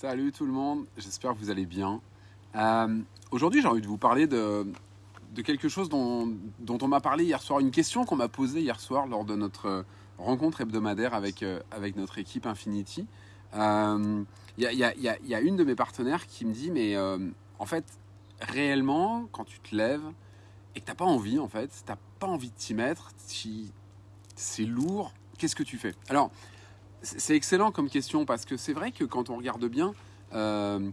Salut tout le monde, j'espère que vous allez bien. Euh, Aujourd'hui, j'ai envie de vous parler de, quelque chose dont, on m'a parlé hier soir, une question qu'on m'a posée hier soir lors de notre rencontre hebdomadaire avec, euh, avec notre équipe Infinity. Il euh, y, a, y, a, une de mes partenaires qui me dit, mais euh, en fait, réellement, quand tu te lèves et que tu n'as pas envie, en fait, tu n'as pas envie de t'y mettre, c'est lourd, qu'est-ce que tu fais? Alors, c'est excellent comme question parce que c'est vrai que quand on regarde bien, euh,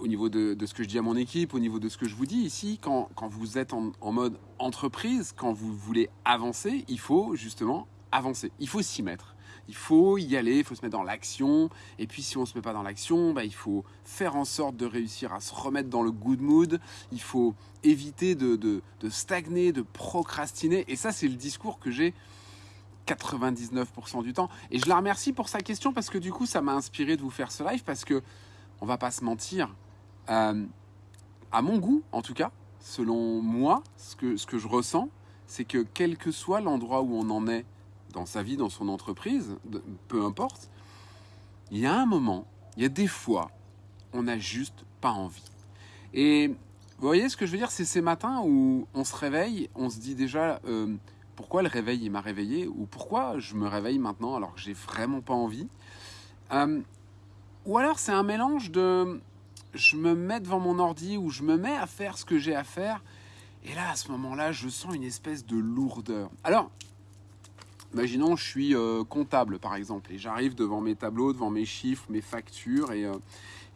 au niveau de, ce que je dis à mon équipe, au niveau de ce que je vous dis ici, quand, quand vous êtes en, en, mode entreprise, quand vous voulez avancer, il faut justement avancer. Il faut s'y mettre. Il faut y aller, il faut se mettre dans l'action. Et puis si on ne se met pas dans l'action, bah, il faut faire en sorte de réussir à se remettre dans le good mood. Il faut éviter de, de, de stagner, de procrastiner. Et ça, c'est le discours que j'ai 99% du temps. Et je la remercie pour sa question parce que du coup, ça m'a inspiré de vous faire ce live parce que, on va pas se mentir, euh, à mon goût, en tout cas, selon moi, ce que, ce que je ressens, c'est que quel que soit l'endroit où on en est dans sa vie, dans son entreprise, peu importe, il y a un moment, il y a des fois, on n'a juste pas envie. Et vous voyez ce que je veux dire, c'est ces matins où on se réveille, on se dit déjà euh, pourquoi le réveil il m'a réveillé ou pourquoi je me réveille maintenant alors que j'ai vraiment pas envie. Euh, ou alors c'est un mélange de je me mets devant mon ordi ou je me mets à faire ce que j'ai à faire et là à ce moment-là je sens une espèce de lourdeur. Alors Imaginons, je suis euh, comptable par exemple et j'arrive devant mes tableaux, devant mes chiffres, mes factures et, euh,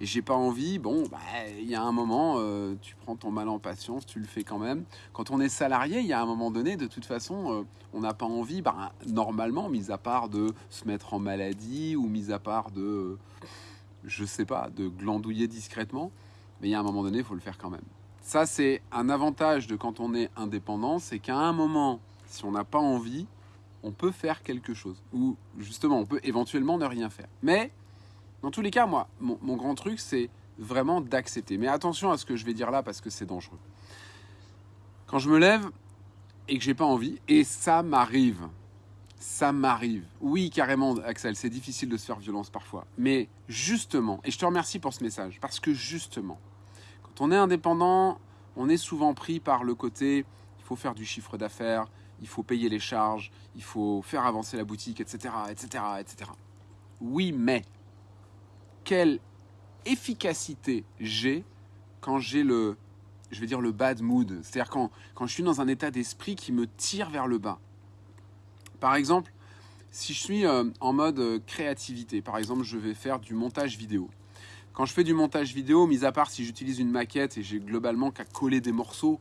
et j'ai pas envie. Bon, bah, il y a un moment, euh, tu prends ton mal en patience, tu le fais quand même. Quand on est salarié, il y a un moment donné, de toute façon, euh, on n'a pas envie, bah, normalement, mis à part de se mettre en maladie ou mis à part de, je sais pas, de glandouiller discrètement, mais il y a un moment donné, il faut le faire quand même. Ça, c'est un avantage de quand on est indépendant, c'est qu'à un moment, si on n'a pas envie, on peut faire quelque chose. Ou justement, on peut éventuellement ne rien faire. Mais, dans tous les cas, moi, mon, grand truc, c'est vraiment d'accepter. Mais attention à ce que je vais dire là, parce que c'est dangereux. Quand je me lève et que j'ai pas envie, et ça m'arrive, ça m'arrive. Oui, carrément, Axel, c'est difficile de se faire violence parfois. Mais justement, et je te remercie pour ce message, parce que justement, quand on est indépendant, on est souvent pris par le côté, il faut faire du chiffre d'affaires, il faut payer les charges, il faut faire avancer la boutique, etc., etc., etc. Oui, mais quelle efficacité j'ai quand j'ai le, je vais dire le bad mood, c'est-à-dire quand, quand je suis dans un état d'esprit qui me tire vers le bas. Par exemple, si je suis euh, en mode euh, créativité, par exemple, je vais faire du montage vidéo. Quand je fais du montage vidéo, mis à part si j'utilise une maquette et j'ai globalement qu'à coller des morceaux,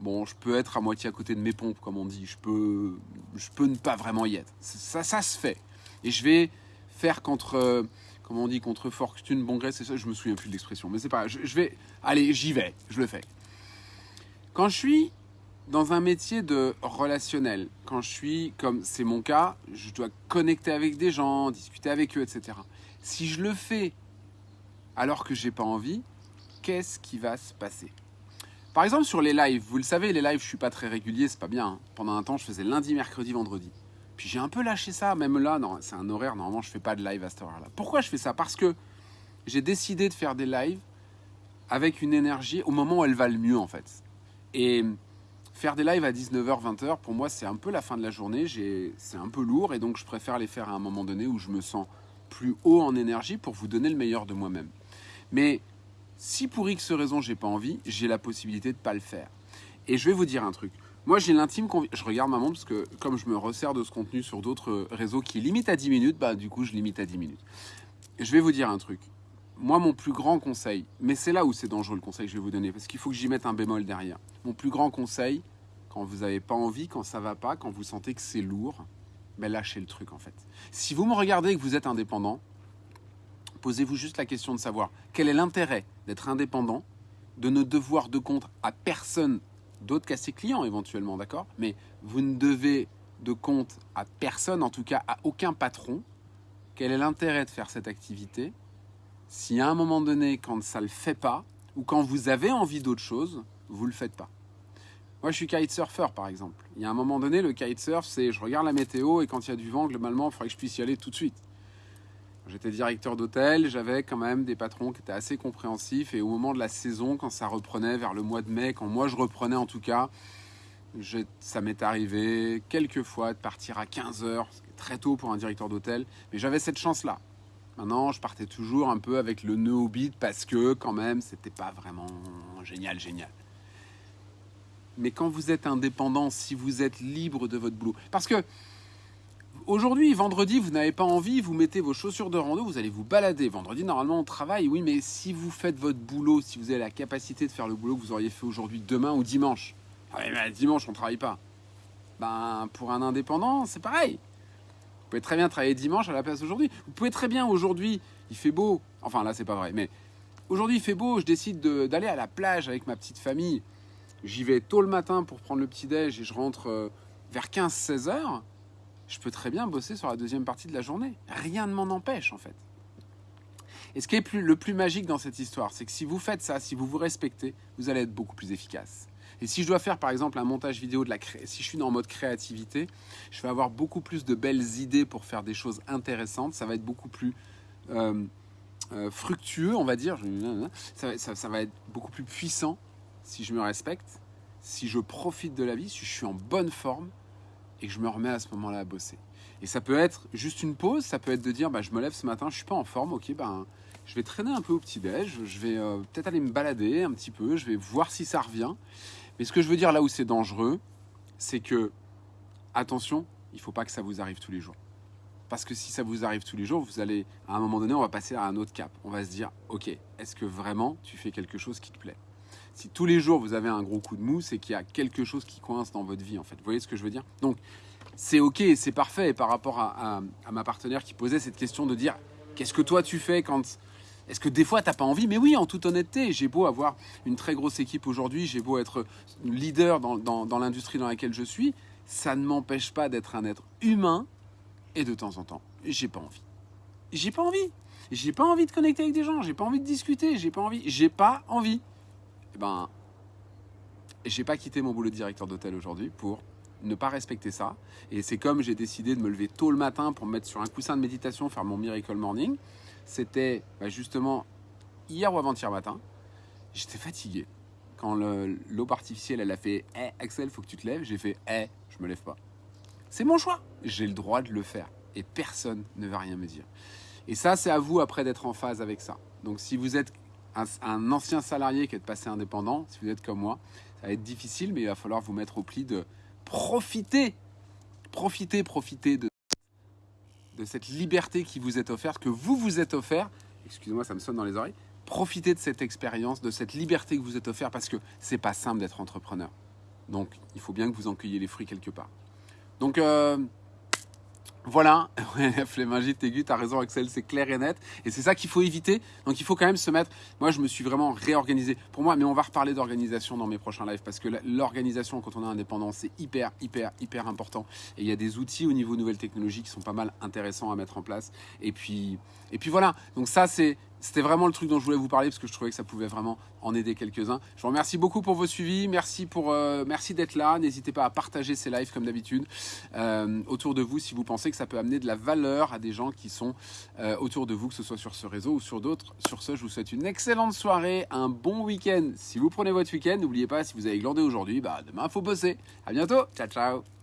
bon, je peux être à moitié à côté de mes pompes, comme on dit. Je peux, je peux ne pas vraiment y être. Ça, ça se fait. Et je vais faire contre, euh, comment on dit, contre fortune, bon gré, c'est ça. Je me souviens plus de l'expression, mais c'est pas. Je, vais, allez, j'y vais. Je le fais. Quand je suis dans un métier de relationnel, quand je suis, comme c'est mon cas, je dois connecter avec des gens, discuter avec eux, etc. Si je le fais alors que j'ai pas envie, qu'est-ce qui va se passer? Par exemple, sur les lives, vous le savez, les lives, je suis pas très régulier, c'est pas bien. Hein. Pendant un temps, je faisais lundi, mercredi, vendredi. Puis j'ai un peu lâché ça, même là, c'est un horaire, normalement, je fais pas de live à cette heure-là. Pourquoi je fais ça? Parce que j'ai décidé de faire des lives avec une énergie au moment où elle va le mieux, en fait. Et faire des lives à 19h, 20h, pour moi, c'est un peu la fin de la journée, c'est un peu lourd, et donc je préfère les faire à un moment donné où je me sens plus haut en énergie pour vous donner le meilleur de moi-même. Mais si pour X raison j'ai pas envie, j'ai la possibilité de pas le faire. Et je vais vous dire un truc. Moi, j'ai l'intime conviction. Je regarde ma montre parce que, comme je me resserre de ce contenu sur d'autres réseaux qui limitent à 10 minutes, bah, du coup, je limite à 10 minutes. Je vais vous dire un truc. Moi, mon plus grand conseil, mais c'est là où c'est dangereux le conseil que je vais vous donner, parce qu'il faut que j'y mette un bémol derrière. Mon plus grand conseil, quand vous n'avez pas envie, quand ça va pas, quand vous sentez que c'est lourd, ben lâchez le truc en fait. Si vous me regardez et que vous êtes indépendant, posez-vous juste la question de savoir quel est l'intérêt d'être indépendant, de ne devoir de compte à personne d'autre qu'à ses clients éventuellement, d'accord? Mais vous ne devez de compte à personne, en tout cas à aucun patron. Quel est l'intérêt de faire cette activité? Si à un moment donné, quand ça ne le fait pas, ou quand vous avez envie d'autre chose, vous ne le faites pas moi, je suis kitesurfer, par exemple. Il y a un moment donné, le kitesurf, c'est je regarde la météo et quand il y a du vent, globalement, il faudrait que je puisse y aller tout de suite. J'étais directeur d'hôtel, j'avais quand même des patrons qui étaient assez compréhensifs et au moment de la saison, quand ça reprenait vers le mois de mai, quand moi je reprenais en tout cas, ça m'est arrivé quelques fois de partir à 15 heures, très tôt pour un directeur d'hôtel, mais j'avais cette chance-là. Maintenant, je partais toujours un peu avec le nœud au bide parce que quand même, c'était pas vraiment génial, génial. Mais quand vous êtes indépendant, si vous êtes libre de votre boulot, parce que Aujourd'hui, vendredi, vous n'avez pas envie, vous mettez vos chaussures de rando, vous allez vous balader. Vendredi, normalement, on travaille, oui, mais si vous faites votre boulot, si vous avez la capacité de faire le boulot que vous auriez fait aujourd'hui, demain ou dimanche, ah mais dimanche, on ne travaille pas. Ben, pour un indépendant, c'est pareil. Vous pouvez très bien travailler dimanche à la place d'aujourd'hui. Vous pouvez très bien aujourd'hui, il fait beau. Enfin, là, c'est pas vrai, mais aujourd'hui, il fait beau, je décide d'aller à la plage avec ma petite famille. J'y vais tôt le matin pour prendre le petit-déj et je rentre euh, vers 15-16 heures je peux très bien bosser sur la deuxième partie de la journée. Rien ne m'en empêche en fait. Et ce qui est le plus magique dans cette histoire, c'est que si vous faites ça, si vous vous respectez, vous allez être beaucoup plus efficace. Et si je dois faire par exemple un montage vidéo de la si je suis en mode créativité, je vais avoir beaucoup plus de belles idées pour faire des choses intéressantes. Ça va être beaucoup plus euh, euh, fructueux, on va dire. ça va être beaucoup plus puissant si je me respecte, si je profite de la vie, si je suis en bonne forme et je me remets à ce moment-là à bosser. Et ça peut être juste une pause, ça peut être de dire bah, je me lève ce matin, je suis pas en forme, ok, ben, je vais traîner un peu au petit-déj, je vais euh, peut-être aller me balader un petit peu, je vais voir si ça revient. Mais ce que je veux dire là où c'est dangereux, c'est que, attention, il faut pas que ça vous arrive tous les jours. Parce que si ça vous arrive tous les jours, vous allez, à un moment donné, on va passer à un autre cap. On va se dire, ok, est-ce que vraiment tu fais quelque chose qui te plaît? Si tous les jours vous avez un gros coup de mou, c'est qu'il y a quelque chose qui coince dans votre vie en fait. Vous voyez ce que je veux dire? Donc c'est ok, c'est parfait. Par rapport à, ma partenaire qui posait cette question de dire qu'est-ce que toi tu fais quand est-ce que des fois t'as pas envie? Mais oui, en toute honnêteté, j'ai beau avoir une très grosse équipe aujourd'hui, j'ai beau être leader dans l'industrie dans laquelle je suis, ça ne m'empêche pas d'être un être humain et de temps en temps, j'ai pas envie. J'ai pas envie. J'ai pas envie de connecter avec des gens, j'ai pas envie de discuter, j'ai pas envie, j'ai pas envie eh ben, j'ai pas quitté mon boulot de directeur d'hôtel aujourd'hui pour ne pas respecter ça. Et c'est comme j'ai décidé de me lever tôt le matin pour me mettre sur un coussin de méditation, faire mon miracle morning. C'était bah, justement hier ou avant-hier matin. J'étais fatigué. Quand l'aube artificielle, elle a fait eh, Axel, faut que tu te lèves, j'ai fait Eh, je me lève pas. C'est mon choix. J'ai le droit de le faire. Et personne ne va rien me dire. Et ça, c'est à vous après d'être en phase avec ça. Donc si vous êtes un, ancien salarié qui est passé indépendant, si vous êtes comme moi, ça va être difficile, mais il va falloir vous mettre au pli de profiter, profiter, profiter de, cette liberté qui vous est offerte, que vous vous êtes offert. Excusez-moi, ça me sonne dans les oreilles. Profitez de cette expérience, de cette liberté que vous êtes offert, parce que c'est pas simple d'être entrepreneur. Donc, il faut bien que vous en cueilliez les fruits quelque part. Donc, euh, voilà, la flémingite aiguë, t'as raison Axel, c'est clair et net. Et c'est ça qu'il faut éviter. Donc il faut quand même se mettre... Moi, je me suis vraiment réorganisé. Pour moi, mais on va reparler d'organisation dans mes prochains lives parce que l'organisation, quand on est indépendant, c'est hyper, hyper, hyper important. Et il y a des outils au niveau nouvelles technologies qui sont pas mal intéressants à mettre en place. Et puis, et puis voilà. Donc ça, c'est c'était vraiment le truc dont je voulais vous parler parce que je trouvais que ça pouvait vraiment en aider quelques-uns. Je vous remercie beaucoup pour vos suivis. Merci, euh, merci d'être là. N'hésitez pas à partager ces lives comme d'habitude euh, autour de vous si vous pensez que ça peut amener de la valeur à des gens qui sont euh, autour de vous, que ce soit sur ce réseau ou sur d'autres. Sur ce, je vous souhaite une excellente soirée, un bon week-end. Si vous prenez votre week-end, n'oubliez pas, si vous avez glandé aujourd'hui, bah, demain, il faut bosser. À bientôt. Ciao, ciao.